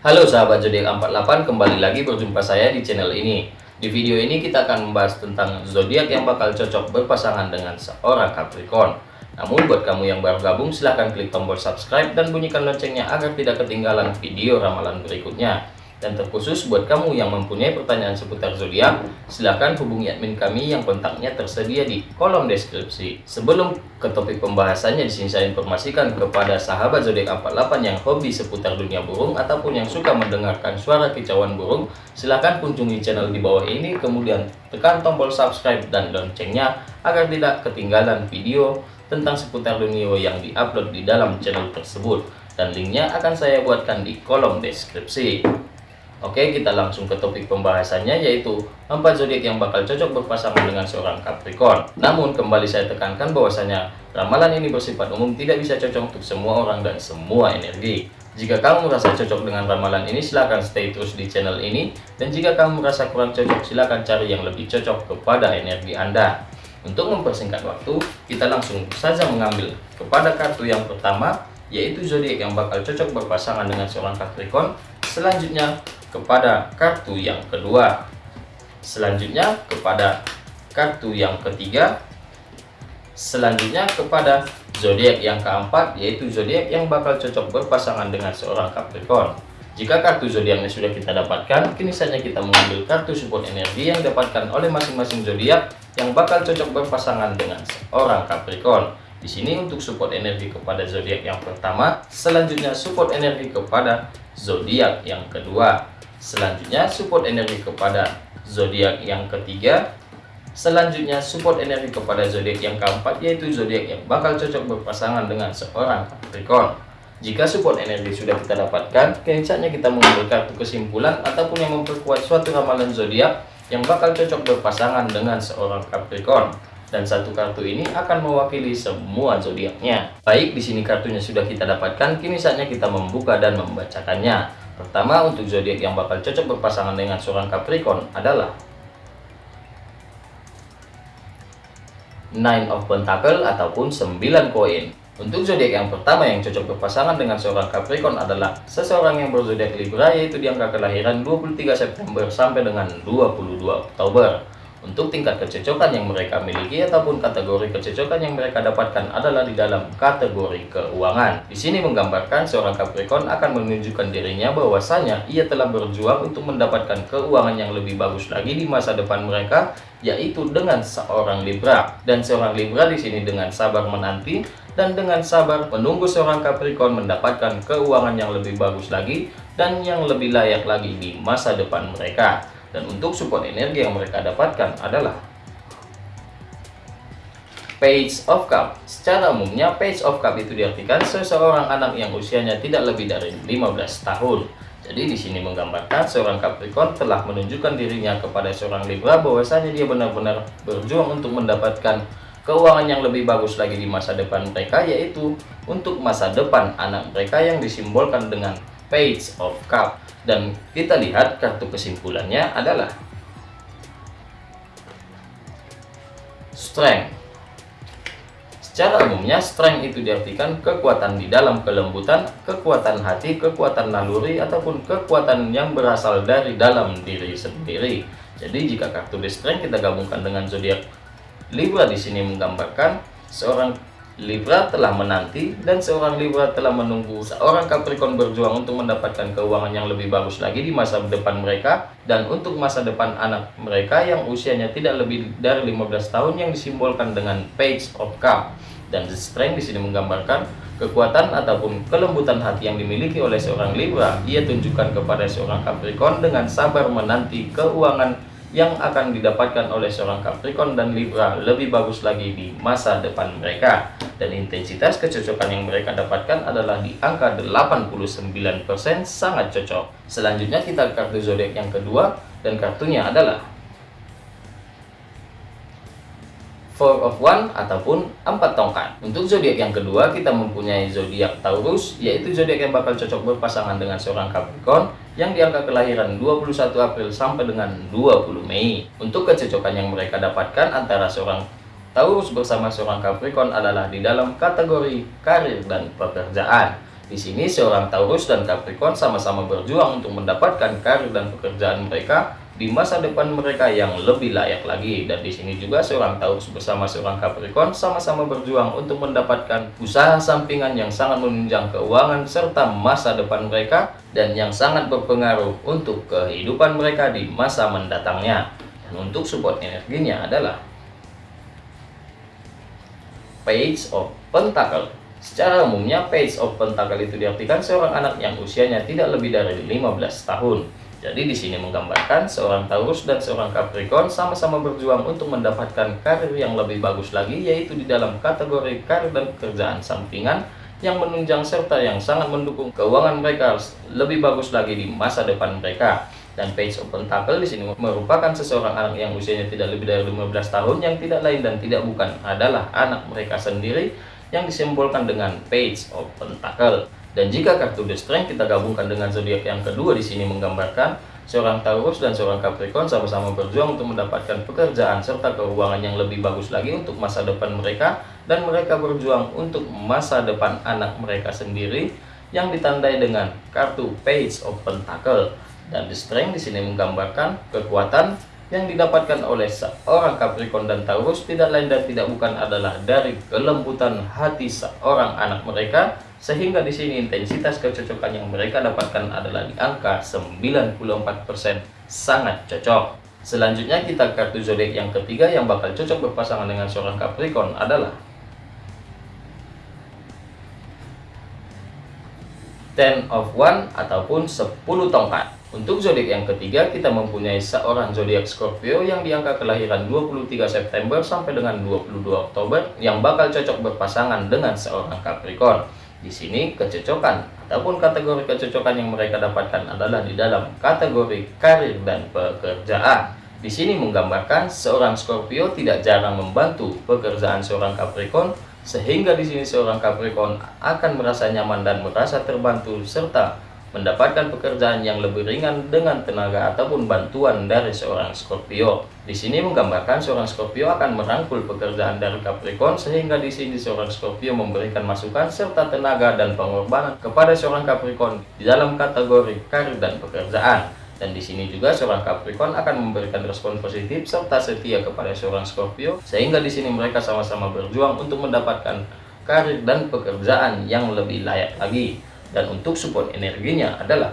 Halo sahabat zodiak 48, kembali lagi berjumpa saya di channel ini. Di video ini kita akan membahas tentang zodiak yang bakal cocok berpasangan dengan seorang Capricorn. Namun buat kamu yang baru gabung silahkan klik tombol subscribe dan bunyikan loncengnya agar tidak ketinggalan video ramalan berikutnya. Dan terkhusus buat kamu yang mempunyai pertanyaan seputar zodiak, silahkan hubungi admin kami yang kontaknya tersedia di kolom deskripsi. Sebelum ke topik pembahasannya, di sini saya informasikan kepada sahabat zodiak 48 yang hobi seputar dunia burung ataupun yang suka mendengarkan suara kicauan burung, silahkan kunjungi channel di bawah ini, kemudian tekan tombol subscribe dan loncengnya agar tidak ketinggalan video tentang seputar dunia yang diupload di dalam channel tersebut. Dan linknya akan saya buatkan di kolom deskripsi. Oke, kita langsung ke topik pembahasannya yaitu empat zodiak yang bakal cocok berpasangan dengan seorang Capricorn. Namun kembali saya tekankan bahwasanya ramalan ini bersifat umum tidak bisa cocok untuk semua orang dan semua energi. Jika kamu merasa cocok dengan ramalan ini silahkan stay terus di channel ini dan jika kamu merasa kurang cocok silahkan cari yang lebih cocok kepada energi Anda. Untuk mempersingkat waktu, kita langsung saja mengambil kepada kartu yang pertama yaitu zodiak yang bakal cocok berpasangan dengan seorang Capricorn. Selanjutnya kepada kartu yang kedua. Selanjutnya kepada kartu yang ketiga. Selanjutnya kepada zodiak yang keempat yaitu zodiak yang bakal cocok berpasangan dengan seorang Capricorn. Jika kartu zodiaknya sudah kita dapatkan, kini saja kita mengambil kartu support energi yang didapatkan oleh masing-masing zodiak yang bakal cocok berpasangan dengan seorang Capricorn. Di sini untuk support energi kepada zodiak yang pertama, selanjutnya support energi kepada zodiak yang kedua, Selanjutnya support energi kepada zodiak yang ketiga. Selanjutnya support energi kepada zodiak yang keempat yaitu zodiak yang bakal cocok berpasangan dengan seorang Capricorn. Jika support energi sudah kita dapatkan, kini saatnya kita mengambil kartu kesimpulan ataupun yang memperkuat suatu ramalan zodiak yang bakal cocok berpasangan dengan seorang Capricorn. Dan satu kartu ini akan mewakili semua zodiaknya. Baik, di sini kartunya sudah kita dapatkan, kini saatnya kita membuka dan membacakannya. Pertama, untuk zodiak yang bakal cocok berpasangan dengan seorang Capricorn adalah Nine of Pentacle ataupun 9 koin. Untuk zodiak yang pertama yang cocok berpasangan dengan seorang Capricorn adalah seseorang yang berzodiak Libra yaitu di angka kelahiran 23 September sampai dengan 22 Oktober. Untuk tingkat kecocokan yang mereka miliki ataupun kategori kecocokan yang mereka dapatkan adalah di dalam kategori keuangan. Di sini menggambarkan seorang Capricorn akan menunjukkan dirinya bahwasanya ia telah berjuang untuk mendapatkan keuangan yang lebih bagus lagi di masa depan mereka, yaitu dengan seorang Libra. Dan seorang Libra di sini dengan sabar menanti dan dengan sabar menunggu seorang Capricorn mendapatkan keuangan yang lebih bagus lagi dan yang lebih layak lagi di masa depan mereka. Dan untuk support energi yang mereka dapatkan adalah Page of Cup. Secara umumnya, Page of Cup itu diartikan seseorang anak yang usianya tidak lebih dari 15 tahun. Jadi di sini menggambarkan seorang Capricorn telah menunjukkan dirinya kepada seorang Libra bahwasanya dia benar-benar berjuang untuk mendapatkan keuangan yang lebih bagus lagi di masa depan mereka yaitu untuk masa depan anak mereka yang disimbolkan dengan Page of Cup dan kita lihat kartu kesimpulannya adalah Strength Secara umumnya strength itu diartikan kekuatan di dalam kelembutan, kekuatan hati, kekuatan naluri, ataupun kekuatan yang berasal dari dalam diri sendiri. Jadi jika kartu the strength kita gabungkan dengan zodiak Libra di sini menggambarkan seorang Libra telah menanti dan seorang Libra telah menunggu seorang Capricorn berjuang untuk mendapatkan keuangan yang lebih bagus lagi di masa depan mereka dan untuk masa depan anak mereka yang usianya tidak lebih dari 15 tahun yang disimbolkan dengan Page of Cup. Dan The Strength di sini menggambarkan kekuatan ataupun kelembutan hati yang dimiliki oleh seorang Libra. Ia tunjukkan kepada seorang Capricorn dengan sabar menanti keuangan yang akan didapatkan oleh seorang Capricorn dan Libra lebih bagus lagi di masa depan mereka dan intensitas kecocokan yang mereka dapatkan adalah di angka 89% sangat cocok selanjutnya kita kartu zodiak yang kedua dan kartunya adalah Four of One ataupun empat tongkat. Untuk zodiak yang kedua kita mempunyai zodiak Taurus yaitu zodiak yang bakal cocok berpasangan dengan seorang Capricorn yang diangka kelahiran 21 April sampai dengan 20 Mei. Untuk kecocokan yang mereka dapatkan antara seorang Taurus bersama seorang Capricorn adalah di dalam kategori karir dan pekerjaan. Di sini seorang Taurus dan Capricorn sama-sama berjuang untuk mendapatkan karir dan pekerjaan mereka di masa depan mereka yang lebih layak lagi. Dan di sini juga seorang Taurus bersama seorang Capricorn sama-sama berjuang untuk mendapatkan usaha sampingan yang sangat menunjang keuangan serta masa depan mereka dan yang sangat berpengaruh untuk kehidupan mereka di masa mendatangnya. Dan untuk support energinya adalah Page of Pentacle Secara umumnya, Page of Pentacle itu diartikan seorang anak yang usianya tidak lebih dari 15 tahun. Jadi di sini menggambarkan seorang Taurus dan seorang Capricorn sama-sama berjuang untuk mendapatkan karir yang lebih bagus lagi, yaitu di dalam kategori karir dan pekerjaan sampingan yang menunjang serta yang sangat mendukung keuangan mereka lebih bagus lagi di masa depan mereka. Dan Page of Pentacle di sini merupakan seseorang anak yang usianya tidak lebih dari 15 tahun yang tidak lain dan tidak bukan adalah anak mereka sendiri yang disimbolkan dengan Page of Pentacle. Dan jika kartu The Strength kita gabungkan dengan zodiak yang kedua di sini menggambarkan seorang Taurus dan seorang Capricorn sama-sama berjuang untuk mendapatkan pekerjaan serta keuangan yang lebih bagus lagi untuk masa depan mereka dan mereka berjuang untuk masa depan anak mereka sendiri yang ditandai dengan kartu Page of Pentacle dan Strength di sini menggambarkan kekuatan yang didapatkan oleh seorang Capricorn dan Taurus tidak lain dan tidak bukan adalah dari kelembutan hati seorang anak mereka sehingga di sini intensitas kecocokan yang mereka dapatkan adalah di angka 94% sangat cocok. Selanjutnya kita kartu zodiak yang ketiga yang bakal cocok berpasangan dengan seorang Capricorn adalah Ten of One ataupun 10 tongkat. Untuk zodiak yang ketiga, kita mempunyai seorang zodiak Scorpio yang di angka kelahiran 23 September sampai dengan 22 Oktober yang bakal cocok berpasangan dengan seorang Capricorn. Di sini kecocokan ataupun kategori kecocokan yang mereka dapatkan adalah di dalam kategori karir dan pekerjaan. Di sini menggambarkan seorang Scorpio tidak jarang membantu pekerjaan seorang Capricorn sehingga di sini seorang Capricorn akan merasa nyaman dan merasa terbantu serta mendapatkan pekerjaan yang lebih ringan dengan tenaga ataupun bantuan dari seorang Scorpio. Di sini menggambarkan seorang Scorpio akan merangkul pekerjaan dari Capricorn sehingga di sini seorang Scorpio memberikan masukan serta tenaga dan pengorbanan kepada seorang Capricorn di dalam kategori karir dan pekerjaan. Dan di sini juga seorang Capricorn akan memberikan respon positif serta setia kepada seorang Scorpio sehingga di sini mereka sama-sama berjuang untuk mendapatkan karir dan pekerjaan yang lebih layak lagi dan untuk support energinya adalah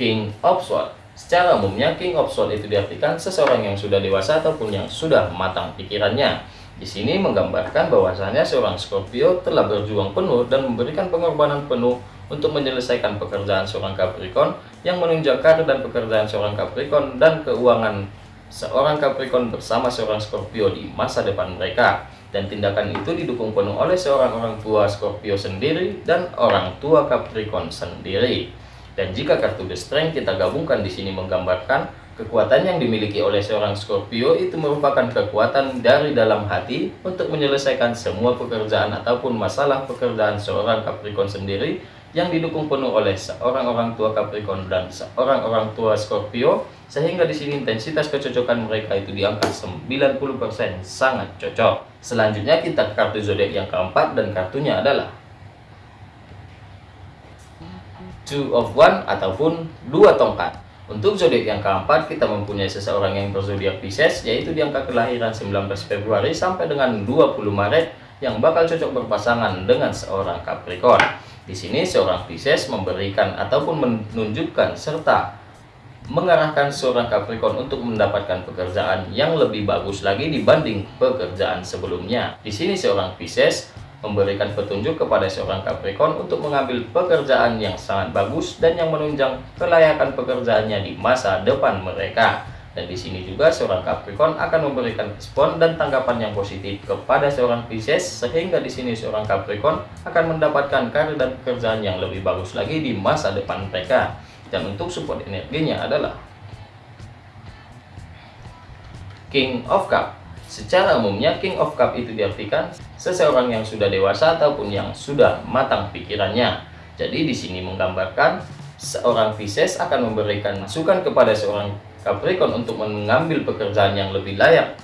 King of Swords. Secara umumnya King of Swords itu diartikan seseorang yang sudah dewasa ataupun yang sudah matang pikirannya. Di sini menggambarkan bahwasanya seorang Scorpio telah berjuang penuh dan memberikan pengorbanan penuh untuk menyelesaikan pekerjaan seorang Capricorn yang menunjang karir dan pekerjaan seorang Capricorn dan keuangan seorang Capricorn bersama seorang Scorpio di masa depan mereka dan tindakan itu didukung penuh oleh seorang orang tua Scorpio sendiri dan orang tua Capricorn sendiri. Dan jika kartu The Strength kita gabungkan di sini menggambarkan kekuatan yang dimiliki oleh seorang Scorpio itu merupakan kekuatan dari dalam hati untuk menyelesaikan semua pekerjaan ataupun masalah pekerjaan seorang Capricorn sendiri yang didukung penuh oleh seorang orang tua Capricorn dan seorang orang tua Scorpio sehingga di sini intensitas kecocokan mereka itu di angka 90% sangat cocok. Selanjutnya kita ke kartu zodiak yang keempat dan kartunya adalah Two of One ataupun dua tongkat. Untuk zodiak yang keempat kita mempunyai seseorang yang berzodiak Pisces yaitu di angka kelahiran 19 Februari sampai dengan 20 Maret yang bakal cocok berpasangan dengan seorang Capricorn. Di sini seorang Pisces memberikan ataupun menunjukkan serta mengarahkan seorang Capricorn untuk mendapatkan pekerjaan yang lebih bagus lagi dibanding pekerjaan sebelumnya. Di sini seorang Pisces memberikan petunjuk kepada seorang Capricorn untuk mengambil pekerjaan yang sangat bagus dan yang menunjang kelayakan pekerjaannya di masa depan mereka. Dan di sini juga seorang Capricorn akan memberikan respon dan tanggapan yang positif kepada seorang Pisces sehingga di sini seorang Capricorn akan mendapatkan karir dan pekerjaan yang lebih bagus lagi di masa depan mereka. Dan untuk support energinya adalah King of Cup. Secara umumnya King of Cup itu diartikan seseorang yang sudah dewasa ataupun yang sudah matang pikirannya. Jadi di sini menggambarkan seorang Pisces akan memberikan masukan kepada seorang Capricorn untuk mengambil pekerjaan yang lebih layak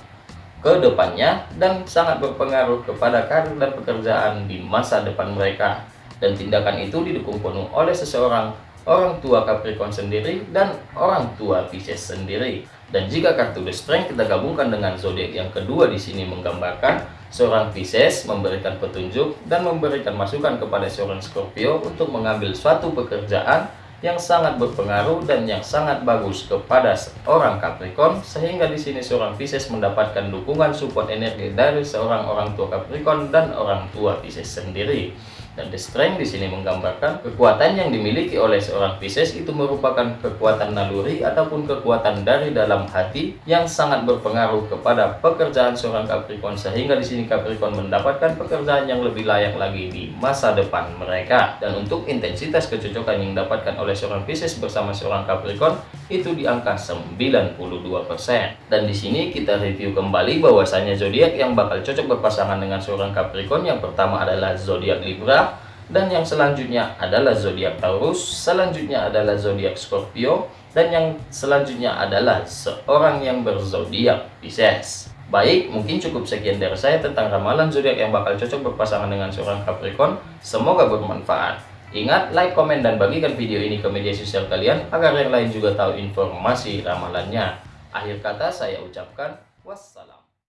ke depannya dan sangat berpengaruh kepada karir dan pekerjaan di masa depan mereka. Dan tindakan itu didukung penuh oleh seseorang orang tua Capricorn sendiri dan orang tua Pisces sendiri. Dan jika kartu The Strength kita gabungkan dengan zodiak yang kedua di sini menggambarkan seorang Pisces memberikan petunjuk dan memberikan masukan kepada seorang Scorpio untuk mengambil suatu pekerjaan yang sangat berpengaruh dan yang sangat bagus kepada seorang Capricorn sehingga di sini seorang Pisces mendapatkan dukungan support energi dari seorang orang tua Capricorn dan orang tua Pisces sendiri. Dan the strength di sini menggambarkan kekuatan yang dimiliki oleh seorang Pisces itu merupakan kekuatan naluri ataupun kekuatan dari dalam hati yang sangat berpengaruh kepada pekerjaan seorang Capricorn sehingga di sini Capricorn mendapatkan pekerjaan yang lebih layak lagi di masa depan mereka. Dan untuk intensitas kecocokan yang didapatkan oleh seorang Pisces bersama seorang Capricorn itu di angka 92%. Dan di sini kita review kembali bahwasanya zodiak yang bakal cocok berpasangan dengan seorang Capricorn yang pertama adalah zodiak Libra dan yang selanjutnya adalah zodiak Taurus, selanjutnya adalah zodiak Scorpio, dan yang selanjutnya adalah seorang yang berzodiak Pisces. Baik, mungkin cukup sekian dari saya tentang ramalan zodiak yang bakal cocok berpasangan dengan seorang Capricorn. Semoga bermanfaat. Ingat, like, komen, dan bagikan video ini ke media sosial kalian agar yang lain juga tahu informasi ramalannya. Akhir kata saya ucapkan wassalam.